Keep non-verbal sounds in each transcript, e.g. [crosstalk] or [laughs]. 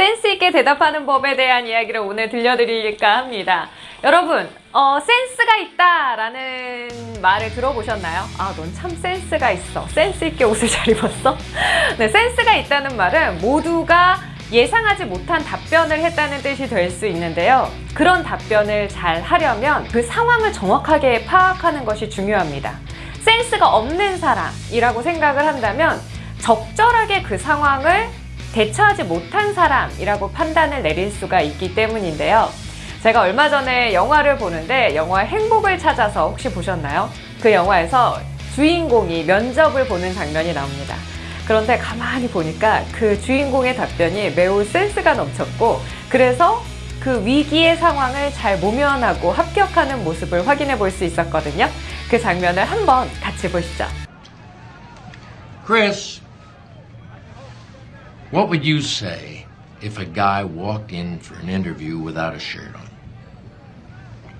센스 있게 대답하는 법에 대한 이야기를 오늘 들려드릴까 합니다. 여러분, 어, 센스가 있다라는 말을 들어보셨나요? 아, 넌 참 센스가 있어. 센스 있게 옷을 잘 입었어? [laughs] 네, 센스가 있다는 말은 모두가 예상하지 못한 답변을 했다는 뜻이 될 수 있는데요. 그런 답변을 잘 하려면 그 상황을 정확하게 파악하는 것이 중요합니다. 센스가 없는 사람이라고 생각을 한다면 적절하게 그 상황을 대처하지 못한 사람이라고 판단을 내릴 수가 있기 때문인데요. 제가 얼마 전에 영화를 보는데 영화 행복을 찾아서 혹시 보셨나요? 그 영화에서 주인공이 면접을 보는 장면이 나옵니다. 그런데 가만히 보니까 그 주인공의 답변이 매우 센스가 넘쳤고 그래서 그 위기의 상황을 잘 모면하고 합격하는 모습을 확인해 볼 수 있었거든요. 그 장면을 한번 같이 보시죠. Chris, what would you say if a guy walked in for an interview without a shirt on?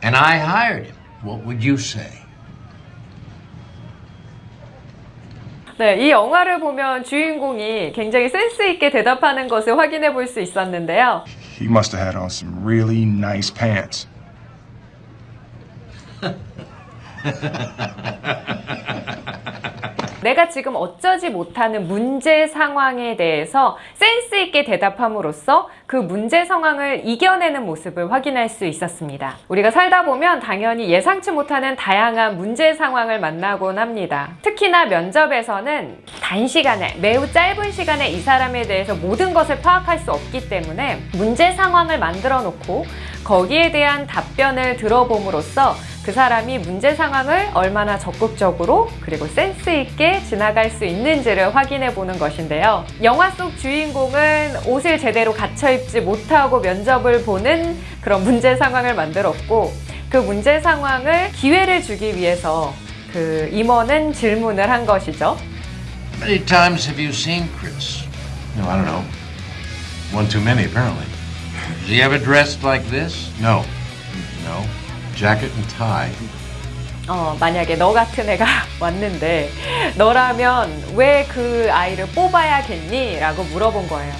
And I hired him. What would you say? 네, 이 영화를 보면 주인공이 굉장히 센스 있게 대답하는 것을 확인해 볼 수 있었는데요. He must have had on some really nice pants. [laughs] 내가 지금 어쩌지 못하는 문제 상황에 대해서 센스 있게 대답함으로써 그 문제 상황을 이겨내는 모습을 확인할 수 있었습니다. 우리가 살다 보면 당연히 예상치 못하는 다양한 문제 상황을 만나곤 합니다. 특히나 면접에서는 단시간에 매우 짧은 시간에 이 사람에 대해서 모든 것을 파악할 수 없기 때문에 문제 상황을 만들어 놓고 거기에 대한 답변을 들어봄으로써 그 사람이 문제 상황을 얼마나 적극적으로 그리고 센스 있게 지나갈 수 있는지를 확인해 보는 것인데요. 영화 속 주인공은 옷을 제대로 갖춰 입지 못하고 면접을 보는 그런 문제 상황을 만들었고 그 문제 상황을 기회를 주기 위해서 그 임원은 질문을 한 것이죠. How many times have you seen Chris? No, I don't know. One too many, apparently. Is he ever dressed like this? No. No. Jacket and tie. 어, 만약에 너 같은 애가 [laughs] 왔는데 너라면 왜 그 아이를 뽑아야겠니? 라고 물어본 거예요.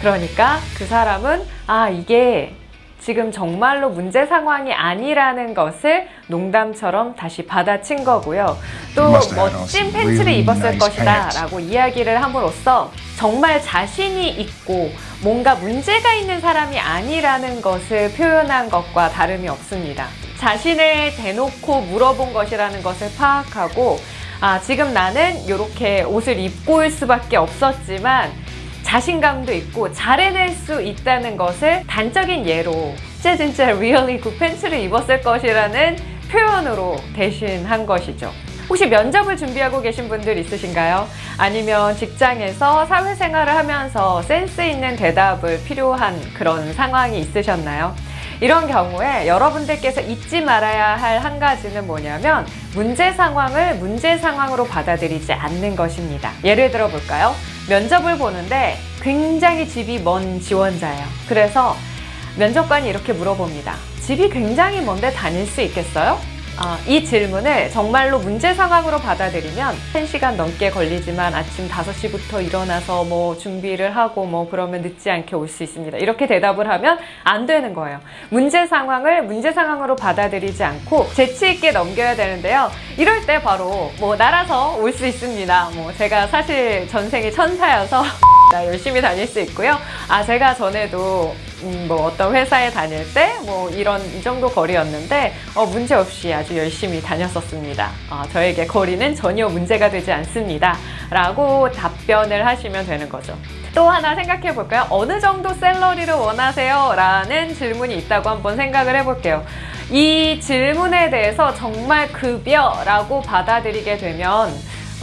그러니까 그 사람은 아, 이게 지금 정말로 문제 상황이 아니라는 것을 농담처럼 다시 받아친 거고요. 또 멋진 팬츠를 입었을 것이다. 라고 이야기를 함으로써 정말 자신이 있고 뭔가 문제가 있는 사람이 아니라는 것을 표현한 것과 다름이 없습니다. 자신을 대놓고 물어본 것이라는 것을 파악하고 아, 지금 나는 이렇게 옷을 입고 올 수밖에 없었지만 자신감도 있고 잘해낼 수 있다는 것을 단적인 예로 진짜 진짜 really 그 팬츠를 입었을 것이라는 표현으로 대신한 것이죠. 혹시 면접을 준비하고 계신 분들 있으신가요? 아니면 직장에서 사회생활을 하면서 센스 있는 대답을 필요한 그런 상황이 있으셨나요? 이런 경우에 여러분들께서 잊지 말아야 할 한 가지는 뭐냐면 문제 상황을 문제 상황으로 받아들이지 않는 것입니다. 예를 들어 볼까요? 면접을 보는데 굉장히 집이 먼 지원자예요. 그래서 면접관이 이렇게 물어봅니다. 집이 굉장히 먼데 다닐 수 있겠어요? 아, 이 질문을 정말로 문제 상황으로 받아들이면 1시간 넘게 걸리지만 아침 5시부터 일어나서 뭐 준비를 하고 뭐 그러면 늦지 않게 올 수 있습니다. 이렇게 대답을 하면 안 되는 거예요. 문제 상황을 문제 상황으로 받아들이지 않고 재치 있게 넘겨야 되는데요. 이럴 때 바로 뭐 날아서 올 수 있습니다. 뭐 제가 사실 전생이 천사여서 [laughs] 나 열심히 다닐 수 있고요. 아 제가 전에도 음, 뭐 어떤 회사에 다닐 때 뭐 이런 이 정도 거리였는데 어, 문제 없이 아주 열심히 다녔었습니다. 어, 저에게 거리는 전혀 문제가 되지 않습니다. 라고 답변을 하시면 되는 거죠. 또 하나 생각해 볼까요? 어느 정도 샐러리를 원하세요? 라는 질문이 있다고 한번 생각을 해볼게요. 이 질문에 대해서 정말 급여라고 받아들이게 되면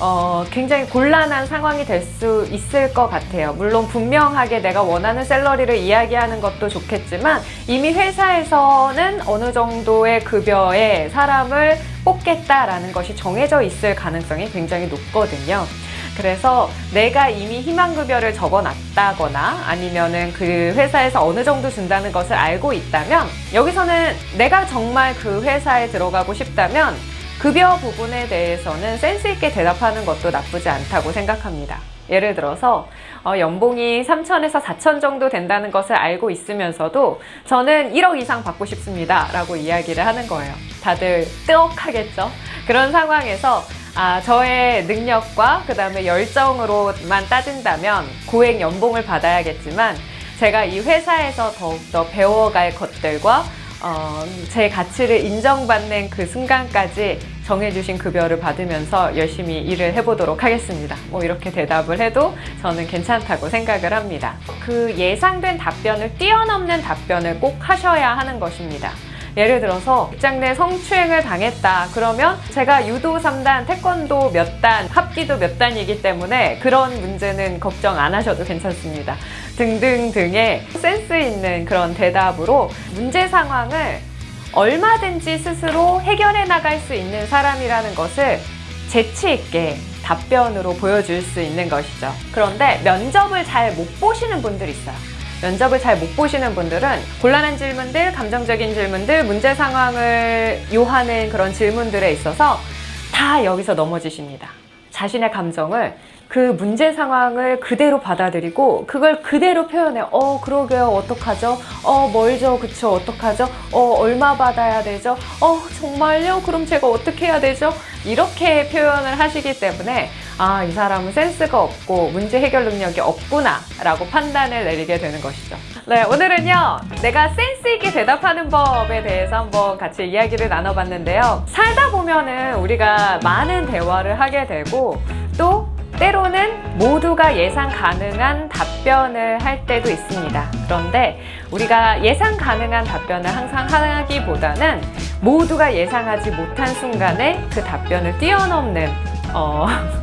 어, 굉장히 곤란한 상황이 될 수 있을 것 같아요. 물론 분명하게 내가 원하는 샐러리를 이야기하는 것도 좋겠지만 이미 회사에서는 어느 정도의 급여에 사람을 뽑겠다라는 것이 정해져 있을 가능성이 굉장히 높거든요. 그래서 내가 이미 희망급여를 적어놨다거나 아니면은 그 회사에서 어느 정도 준다는 것을 알고 있다면 여기서는 내가 정말 그 회사에 들어가고 싶다면 급여 부분에 대해서는 센스 있게 대답하는 것도 나쁘지 않다고 생각합니다. 예를 들어서 어, 연봉이 3천에서 4천 정도 된다는 것을 알고 있으면서도 저는 1억 이상 받고 싶습니다. 라고 이야기를 하는 거예요. 다들 뜨억하겠죠? 그런 상황에서 아, 저의 능력과 그 다음에 열정으로만 따진다면 고액 연봉을 받아야겠지만 제가 이 회사에서 더욱더 배워갈 것들과 어, 제 가치를 인정받는 그 순간까지 정해주신 급여를 받으면서 열심히 일을 해보도록 하겠습니다. 뭐 이렇게 대답을 해도 저는 괜찮다고 생각을 합니다. 그 예상된 답변을 뛰어넘는 답변을 꼭 하셔야 하는 것입니다. 예를 들어서 직장 내 성추행을 당했다. 그러면 제가 유도 3단, 태권도 몇 단, 합기도 몇 단이기 때문에 그런 문제는 걱정 안 하셔도 괜찮습니다. 등등등의 센스 있는 그런 대답으로 문제 상황을 얼마든지 스스로 해결해 나갈 수 있는 사람이라는 것을 재치 있게 답변으로 보여줄 수 있는 것이죠. 그런데 면접을 잘 못 보시는 분들이 있어요. 면접을 잘 못 보시는 분들은 곤란한 질문들, 감정적인 질문들, 문제 상황을 요하는 그런 질문들에 있어서 다 여기서 넘어지십니다. 자신의 감정을 그 문제 상황을 그대로 받아들이고 그걸 그대로 표현해요. 어, 그러게요. 어떡하죠? 어, 멀죠? 그쵸? 어떡하죠? 어, 얼마 받아야 되죠? 어, 정말요? 그럼 제가 어떻게 해야 되죠? 이렇게 표현을 하시기 때문에 아, 이 사람은 센스가 없고 문제 해결 능력이 없구나 라고 판단을 내리게 되는 것이죠. 네, 오늘은요. 내가 센스 있게 대답하는 법에 대해서 한번 같이 이야기를 나눠봤는데요. 살다 보면은 우리가 많은 대화를 하게 되고 또 때로는 모두가 예상 가능한 답변을 할 때도 있습니다. 그런데 우리가 예상 가능한 답변을 항상 하기보다는 모두가 예상하지 못한 순간에 그 답변을 뛰어넘는 어, [laughs]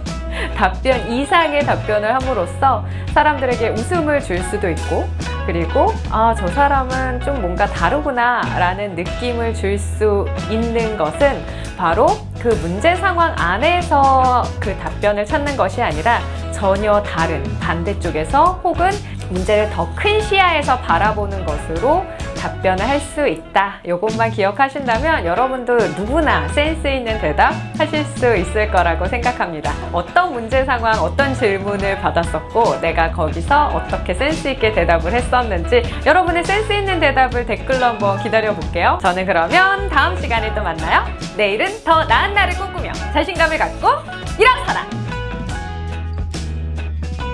답변 이상의 답변을 함으로써 사람들에게 웃음을 줄 수도 있고 그리고 아, 저 사람은 좀 뭔가 다르구나 라는 느낌을 줄 수 있는 것은 바로 그 문제 상황 안에서 그 답변을 찾는 것이 아니라 전혀 다른 반대쪽에서 혹은 문제를 더 큰 시야에서 바라보는 것으로 답변을 할 수 있다. 이것만 기억하신다면 여러분도 누구나 센스 있는 대답 하실 수 있을 거라고 생각합니다. 어떤 문제 상황, 어떤 질문을 받았었고 내가 거기서 어떻게 센스 있게 대답을 했었는지 여러분의 센스 있는 대답을 댓글로 한번 기다려 볼게요. 저는 그러면 다음 시간에 또 만나요. 내일은 더 나은 날을 꿈꾸며 자신감을 갖고 일어서라!